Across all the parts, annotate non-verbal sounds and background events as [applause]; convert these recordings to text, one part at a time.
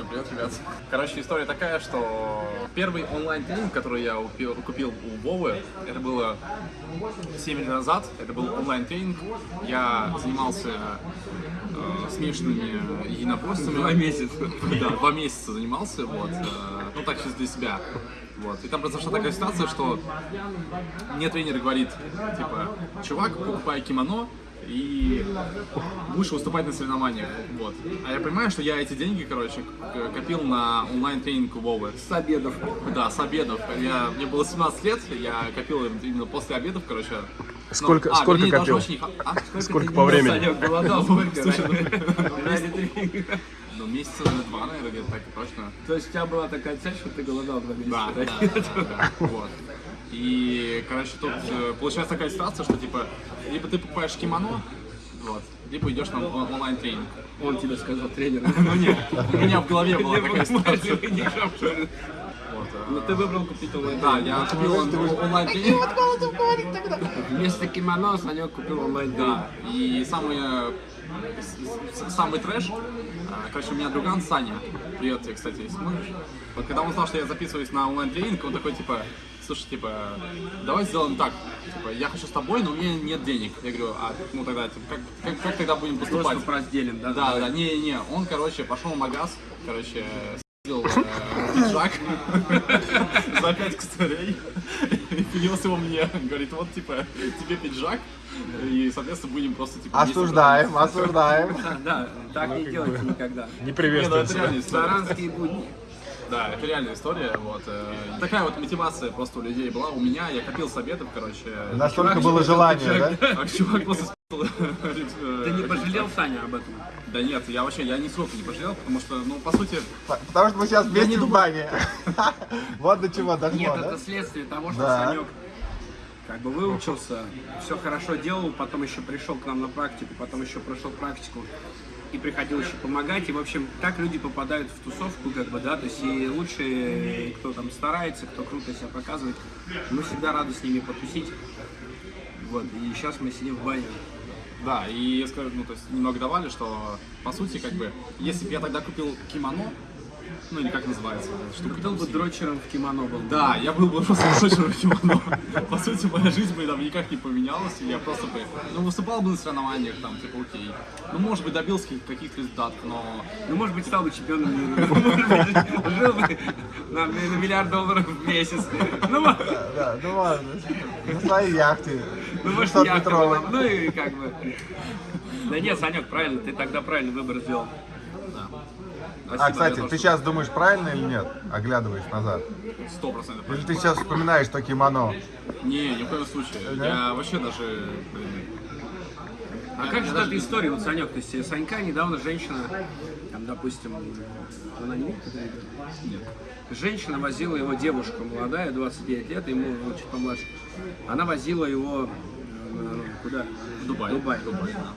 Всем привет, ребят. Короче, история такая, что первый онлайн-тренинг, который я купил, у Вовы, это было 7 лет назад. Это был онлайн-тренинг. Я занимался э, смешанными единоборствами. Два месяца. Да, два месяца занимался, вот. э, ну, так чисто для себя. Вот. И там произошла такая ситуация, что мне тренер говорит, типа, чувак, покупай кимоно, и будешь выступать на соревнованиях. Вот. А я понимаю, что я эти деньги, короче, копил на онлайн-тренинг Вовы. С обедов. Да, с обедов. Я, мне было 17 лет, я копил именно после обедов, короче. Ну, Сколько- а, сколько копил? очень- а, Сколько по времени? Санек голодал, сколько? Слушай, [laughs] тренинга. Ну, месяца два, наверное, где-то так и точно. То есть у тебя была такая цель, что ты голодал два месяца? Да, да, да, да, да, вот. И, короче, тут э, получается такая ситуация, что, типа, либо ты покупаешь кимоно, вот, либо идешь на он- онлайн-тренинг. Он тебе сказал, тренер. [laughs] Ну нет, у меня в голове была такая ситуация. Вот, э, Но ты выбрал купить онлайн. Да, я купил он- онлайн-тренинг. Вместо кимоно Санек купил онлайн. Да, и самый, э, с- с- самый трэш, э, короче, у меня друган Саня, привет тебе, кстати, если смотришь. Вот когда он узнал, что я записываюсь на онлайн-тренинг, он такой, типа, слушай, типа, давай сделаем так, типа, я хочу с тобой, но у меня нет денег. Я говорю, а, ну тогда, типа, как, как, как тогда будем поступать? Просто разделим, да? Да, да, не-не, он, короче, пошел в магаз, короче, э, [coughs] пиджак [laughs] за 5 косарей и принес его мне. [laughs] Говорит, вот, типа, тебе пиджак, и, соответственно, будем просто, типа, Осуждаем, осуждаем. Да, да, так не делайте никогда. Не Не, ну это история. Таранские будни. Да, это реальная история, вот. э, Такая вот мотивация просто у людей была. У меня, я копил с обедов, короче. Настолько было желание, да? А чувак просто [laughs] э, Ты не пожалел, Саня, об этом? Да нет, я вообще, я нисколько не пожалел, потому что, ну, по сути, Потому что мы сейчас вместе в бане. [laughs] Вот до чего дошло, Нет, это следствие того, что. Санек как бы выучился, все хорошо делал, потом еще пришел к нам на практику, потом еще прошел практику и приходил еще помогать. И, в общем, так люди попадают в тусовку, как бы, да, то есть и лучшие, кто там старается, кто круто себя показывает, мы всегда рады с ними потусить. Вот, и сейчас мы сидим в бане. Да, и скажу, ну, то есть немного давали, что, по сути, как бы, если бы я тогда купил кимоно, ну, или как называется, эта штука, Был там, бы дрочером в кимоно был. бы. Да, я был бы просто дрочером кимоно. По сути, моя жизнь бы там никак не поменялась, и я просто бы, ну, выступал бы на соревнованиях, там, типа, окей. Ну, может быть, добился каких- каких-то результатов, но Ну, может быть, стал бы чемпионом мира. [laughs] Может быть, жил бы на, миллиард долларов в месяц. Ну, мо- Да, ну ладно. На своей яхте. Ну может, 200 яхта метровой. была. Ну и как бы. Да нет, Санек, правильно, ты тогда правильный выбор сделал. А, кстати, ты сейчас думаешь, правильно или нет? Оглядываешь назад. сто процентов. Или ты сейчас вспоминаешь то кимоно? Не, ни в коем случае. Я вообще даже, А как же эта история, вот, Санек, то есть э, Санька недавно женщина, там, допустим, она не видит нет. Женщина возила его, девушка молодая, 29 лет, ему ну, чуть помладше. Она возила его куда? В Дубай. Дубай. Дубай, да.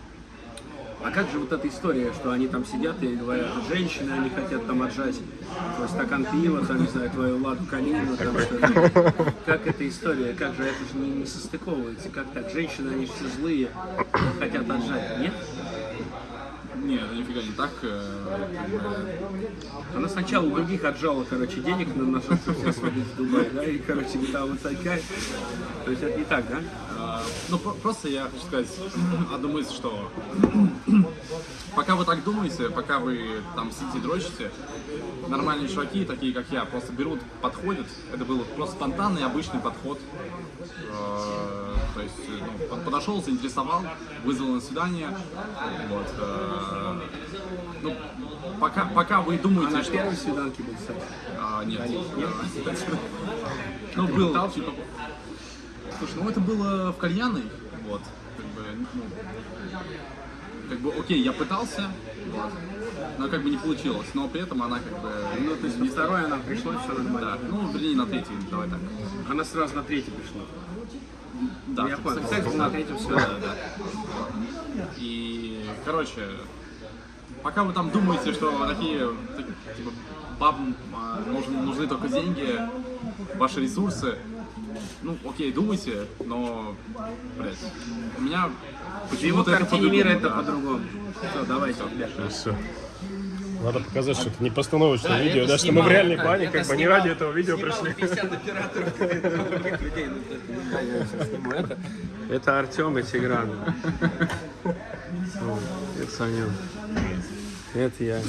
А как же вот эта история, что они там сидят и говорят, женщины, они хотят там отжать твой стакан пива, там, не знаю, твою ладу калину, там что-то. Как эта история, как же это же не, не состыковывается, как так? Женщины, они все злые, хотят отжать, нет? Не, это нифига не так. э, бы, Она сначала у других отжала, короче, денег на нашу себя сводить в Дубай, да, и, короче, а вот Санька, то есть это не так, да? э, Ну, про- просто я хочу сказать [clears throat] одну мысль, что пока вы так думаете, пока вы там сидите дрочите, нормальные чуваки, такие как я, просто берут, подходят. Это был просто спонтанный, обычный подход. Э, То есть, ну, под- подошел, заинтересовал, вызвал на свидание. Вот. э, Ну, пока, пока вы А думаете, на что... первой свиданке был. А, нет. [laughs] Ну, был, типа... Слушай, ну это было в кальянной, вот, как бы, ну, как бы, окей, я пытался, вот, но как бы не получилось, но при этом она как бы, Ну, то есть на второй она пришла, все да, нормально. ну, вернее, на третий, давай так. Она сразу на третий пришла. Да, Я понял. секс был на третьем да, свидании. да. И, короче, пока вы там думаете, что такие, так- типа, бабам нужны, нужны только деньги, ваши ресурсы, ну, окей, думайте, но, блядь, у меня почему-то это картине мира по-другому, это да. по-другому. Все, давайте, ребят. Все. Надо показать, что это не постановочное Да, видео, да, что мы в реальной это- плане, как бы не ради этого видео пришли. 50 операторов [laughs] других людей. Ну, это- да, Артем и Тигран. [laughs] Это Саня. Это я.